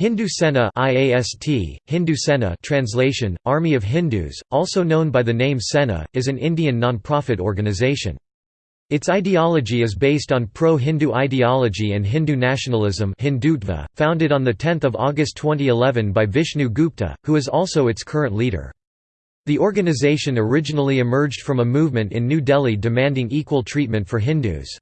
Hindu Sena IAST, Hindu Sena translation, Army of Hindus, also known by the name Sena, is an Indian non-profit organization. Its ideology is based on pro-Hindu ideology and Hindu nationalism Hindutva, founded on 10 August 2011 by Vishnu Gupta, who is also its current leader. The organization originally emerged from a movement in New Delhi demanding equal treatment for Hindus.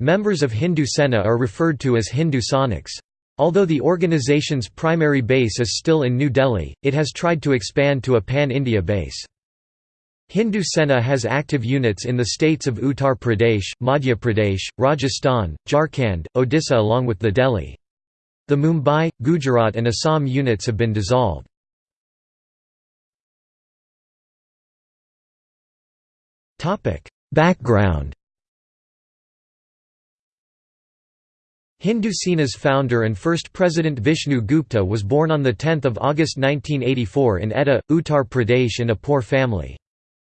Members of Hindu Sena are referred to as Hindu Sainiks. Although the organization's primary base is still in New Delhi, it has tried to expand to a pan-India base. Hindu Sena has active units in the states of Uttar Pradesh, Madhya Pradesh, Rajasthan, Jharkhand, Odisha along with the Delhi. The Mumbai, Gujarat and Assam units have been dissolved. Background Hindu Sena's founder and first president Vishnu Gupta was born on 10 August 1984 in Etah, Uttar Pradesh in a poor family.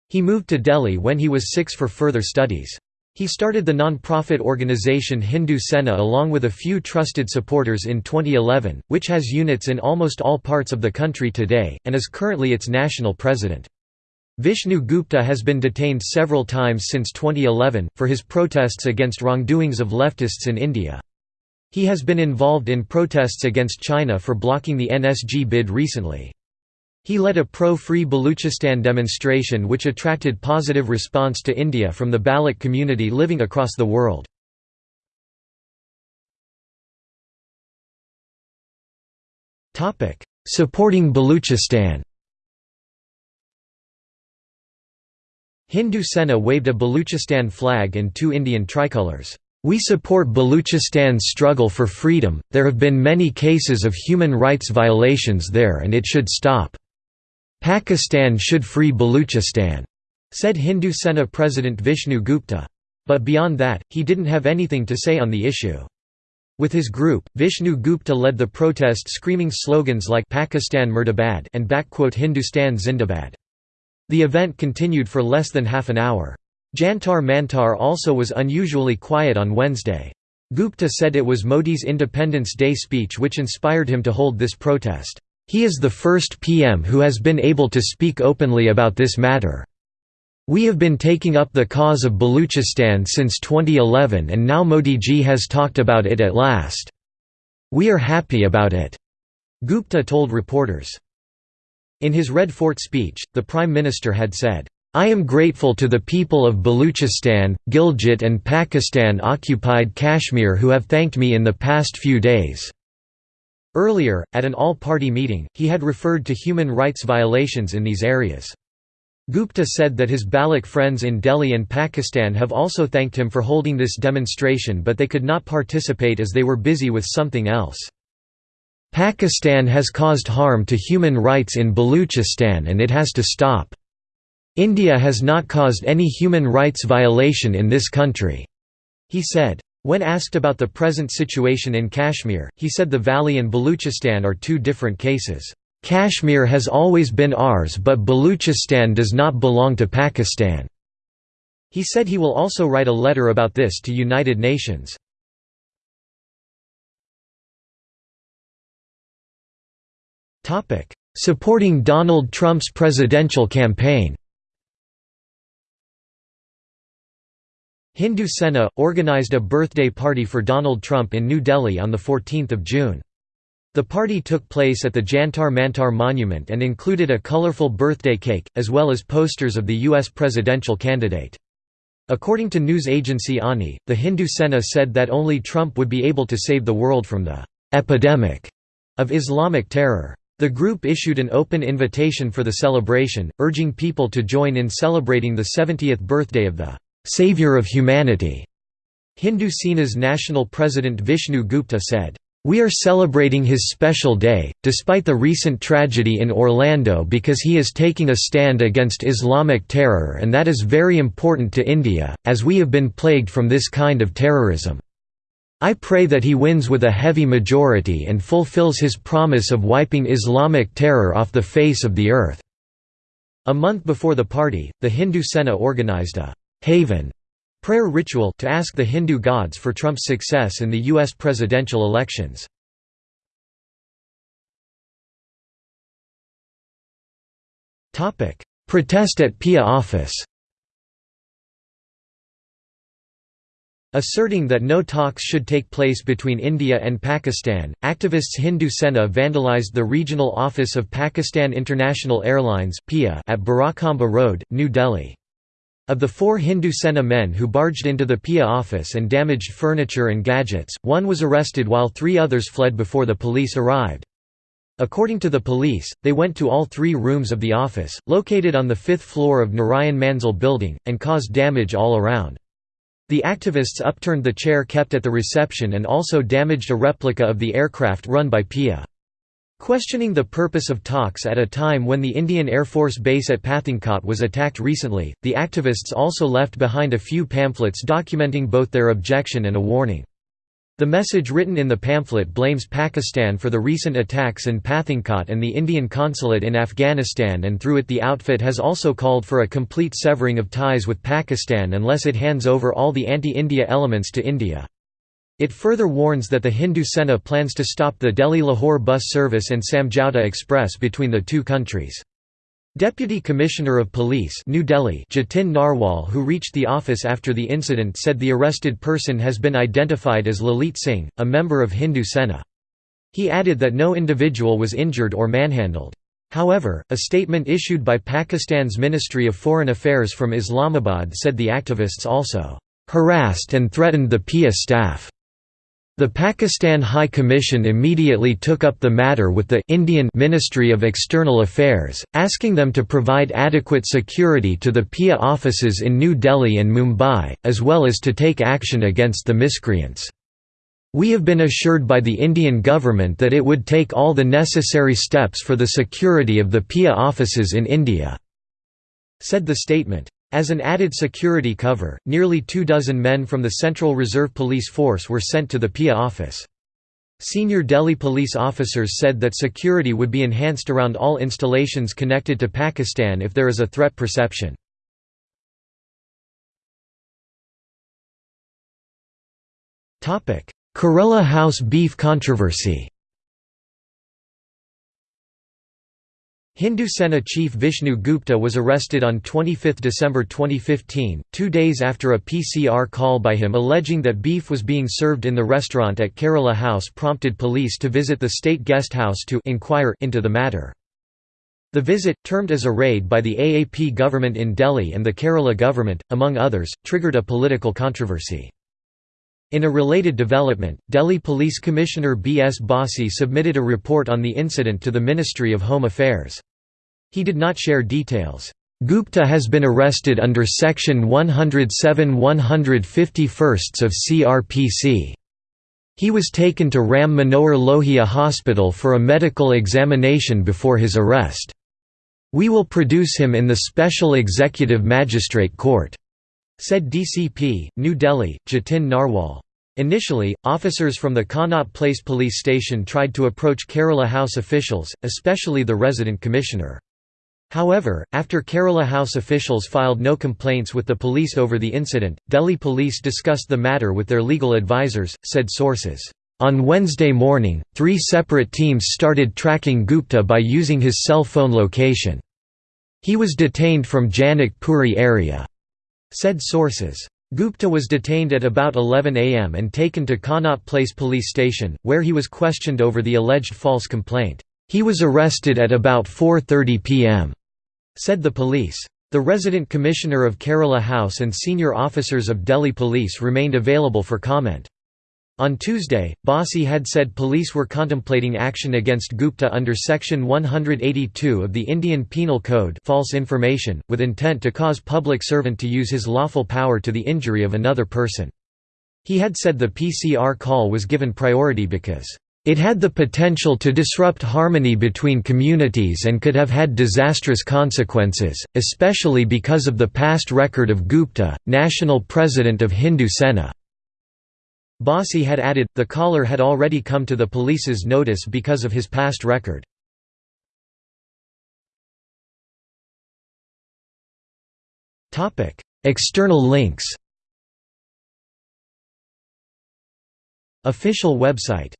He moved to Delhi when he was six for further studies. He started the non-profit organization Hindu Sena along with a few trusted supporters in 2011, which has units in almost all parts of the country today, and is currently its national president. Vishnu Gupta has been detained several times since 2011, for his protests against wrongdoings of leftists in India. He has been involved in protests against China for blocking the NSG bid recently. He led a pro-free Baluchistan demonstration which attracted positive response to India from the Baloch community living across the world. Supporting Baluchistan Hindu Sena waved a Baluchistan flag and two Indian tricolors. We support Baluchistan's struggle for freedom, there have been many cases of human rights violations there and it should stop. Pakistan should free Baluchistan, said Hindu Sena President Vishnu Gupta. But beyond that, he didn't have anything to say on the issue. With his group, Vishnu Gupta led the protest screaming slogans like Pakistan Murdabad and Hindustan Zindabad. The event continued for less than half an hour. Jantar Mantar also was unusually quiet on Wednesday. Gupta said it was Modi's Independence Day speech which inspired him to hold this protest. He is the first PM who has been able to speak openly about this matter. We have been taking up the cause of Baluchistan since 2011 and now Modi ji has talked about it at last. We are happy about it, Gupta told reporters. In his Red Fort speech, the Prime Minister had said, I am grateful to the people of Baluchistan, Gilgit and Pakistan-occupied Kashmir who have thanked me in the past few days." Earlier, at an all-party meeting, he had referred to human rights violations in these areas. Gupta said that his Baloch friends in Delhi and Pakistan have also thanked him for holding this demonstration but they could not participate as they were busy with something else. Pakistan has caused harm to human rights in Baluchistan and it has to stop. India has not caused any human rights violation in this country," he said. When asked about the present situation in Kashmir, he said the valley and Baluchistan are two different cases. Kashmir has always been ours but Baluchistan does not belong to Pakistan." He said he will also write a letter about this to United Nations. Supporting Donald Trump's presidential campaign Hindu Sena, organized a birthday party for Donald Trump in New Delhi on 14 June. The party took place at the Jantar Mantar Monument and included a colorful birthday cake, as well as posters of the U.S. presidential candidate. According to news agency ANI, the Hindu Sena said that only Trump would be able to save the world from the «epidemic» of Islamic terror. The group issued an open invitation for the celebration, urging people to join in celebrating the 70th birthday of the savior of humanity. Hindu Sena's national president Vishnu Gupta said, we are celebrating his special day, despite the recent tragedy in Orlando because he is taking a stand against Islamic terror and that is very important to India, as we have been plagued from this kind of terrorism. I pray that he wins with a heavy majority and fulfills his promise of wiping Islamic terror off the face of the earth." A month before the party, the Hindu Sena organized a havan prayer ritual to ask the Hindu gods for Trump's success in the U.S. presidential elections. Protest at PIA office Asserting that no talks should take place between India and Pakistan, activists Hindu Sena vandalized the regional office of Pakistan International Airlines at Barakamba Road, New Delhi. Of the four Hindu Sena men who barged into the PIA office and damaged furniture and gadgets, one was arrested while three others fled before the police arrived. According to the police, they went to all three rooms of the office, located on the fifth floor of Narayan Manzil building, and caused damage all around. The activists upturned the chair kept at the reception and also damaged a replica of the aircraft run by PIA. Questioning the purpose of talks at a time when the Indian Air Force base at Pathankot was attacked recently, the activists also left behind a few pamphlets documenting both their objection and a warning. The message written in the pamphlet blames Pakistan for the recent attacks in Pathankot and the Indian consulate in Afghanistan and through it the outfit has also called for a complete severing of ties with Pakistan unless it hands over all the anti-India elements to India. It further warns that the Hindu Sena plans to stop the Delhi-Lahore bus service and Samjhauta Express between the two countries. Deputy Commissioner of Police New Delhi Jatin Narwal who reached the office after the incident said the arrested person has been identified as Lalit Singh, a member of Hindu Sena. He added that no individual was injured or manhandled. However, a statement issued by Pakistan's Ministry of Foreign Affairs from Islamabad said the activists also harassed and threatened the PIA staff. The Pakistan High Commission immediately took up the matter with the Indian Ministry of External Affairs, asking them to provide adequate security to the PIA offices in New Delhi and Mumbai, as well as to take action against the miscreants. We have been assured by the Indian government that it would take all the necessary steps for the security of the PIA offices in India," said the statement. As an added security cover, nearly two dozen men from the Central Reserve Police Force were sent to the PIA office. Senior Delhi police officers said that security would be enhanced around all installations connected to Pakistan if there is a threat perception. Kerala House beef controversy Hindu Sena chief Vishnu Gupta was arrested on 25 December 2015, two days after a PCR call by him alleging that beef was being served in the restaurant at Kerala House prompted police to visit the state guest house to inquire into the matter. The visit, termed as a raid by the AAP government in Delhi and the Kerala government, among others, triggered a political controversy. In a related development, Delhi Police Commissioner B. S. Bassi submitted a report on the incident to the Ministry of Home Affairs. He did not share details. Gupta has been arrested under Section 107 151 of CRPC. He was taken to Ram Manohar Lohia Hospital for a medical examination before his arrest. We will produce him in the Special Executive Magistrate Court. Said DCP, New Delhi, Jatin Narwal. Initially, officers from the Connaught Place police station tried to approach Kerala House officials, especially the resident commissioner. However, after Kerala House officials filed no complaints with the police over the incident, Delhi police discussed the matter with their legal advisors, said sources. On Wednesday morning, three separate teams started tracking Gupta by using his cell phone location. He was detained from Janak Puri area said sources. Gupta was detained at about 11 am and taken to Connaught Place police station, where he was questioned over the alleged false complaint. He was arrested at about 4.30 pm, said the police. The resident commissioner of Kerala House and senior officers of Delhi Police remained available for comment. On Tuesday, Bassi had said police were contemplating action against Gupta under Section 182 of the Indian Penal Code false information, with intent to cause public servant to use his lawful power to the injury of another person. He had said the PCR call was given priority because it had the potential to disrupt harmony between communities and could have had disastrous consequences, especially because of the past record of Gupta, national president of Hindu Sena. Bassi had added, the caller had already come to the police's notice because of his past record. External links. Official website